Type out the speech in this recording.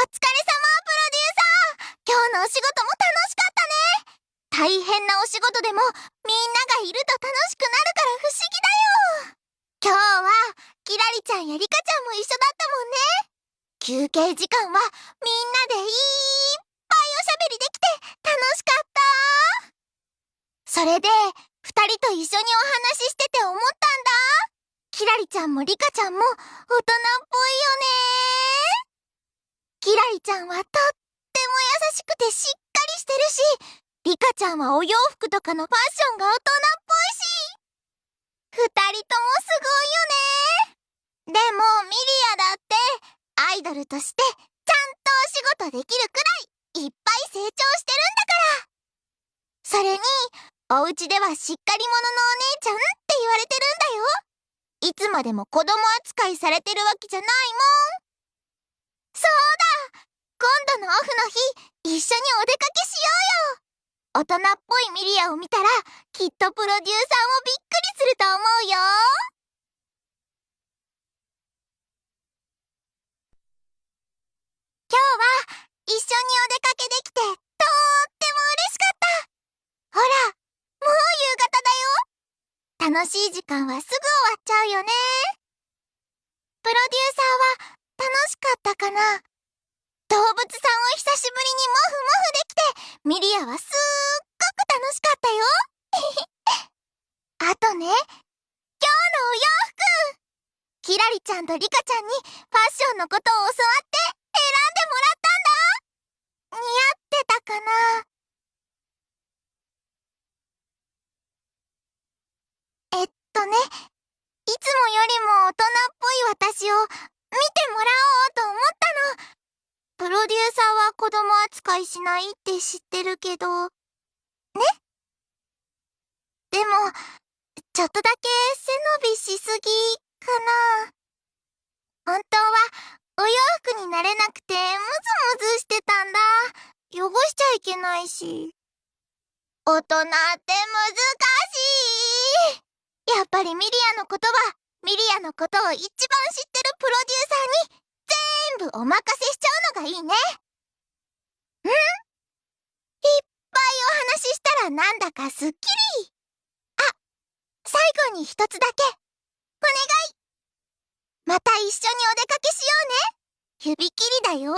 お疲れ様プロデューサー今日のお仕事も楽しかったね。大変なお仕事でもみんながいると楽しくなるから不思議だよ。今日はキラリちゃんやリカちゃんも一緒だったもんね。休憩時間はみんなでいっぱいおしゃべりできて楽しかった。それで二人と一緒にお話ししてて思ったんだ。キラリちゃんもリカちゃんも大人っぽいよね。キラリちゃんはとっても優しくてしっかりしてるし、リカちゃんはお洋服とかのファッションが大人っぽいし。二人ともすごいよね。でも、ミリアだって、アイドルとして、ちゃんとお仕事できるくらい、いっぱい成長してるんだから。それに、お家ではしっかり者のお姉ちゃんって言われてるんだよ。いつまでも子供扱いされてるわけじゃないもん。そうだ今度のオフの日、一緒にお出かけしようよ大人っぽいミリアを見た。ら、きっとプロデューサーもびっくりすると思うよ今日は一緒にお出かけできてとーっても嬉しかった。ほら、もう夕方だよ。楽しい時間はすぐ終わっちゃうよね。プロデューサーは楽しかったかな。動物さんを久しぶりにモフモフできて、ミリアはすっごく楽しかったよ。あとね、今日のお洋服。キラリちゃんとリカちゃんにファッションのことを教わって選んでもらったんだ。似合ってたかな。えっとね、いつもよりも大人っぽい私を見てもらおうと思ったの。プロデューサーは子供扱いしないって知ってるけど、ね？でも、ちょっとだけ背伸びしすぎかな。本当はお洋服になれなくてムズムズしてたんだ。汚しちゃいけないし。大人って難しい。やっぱりミリアの言葉ミリアのことを一番知ってるプロデューサーに全部お任せしちゃうのがいいね。んいっぱいお話ししたらなんだかすっきり。あ、最後に一つだけ。お願い。また一緒にお出かけしようね。指切りだよ。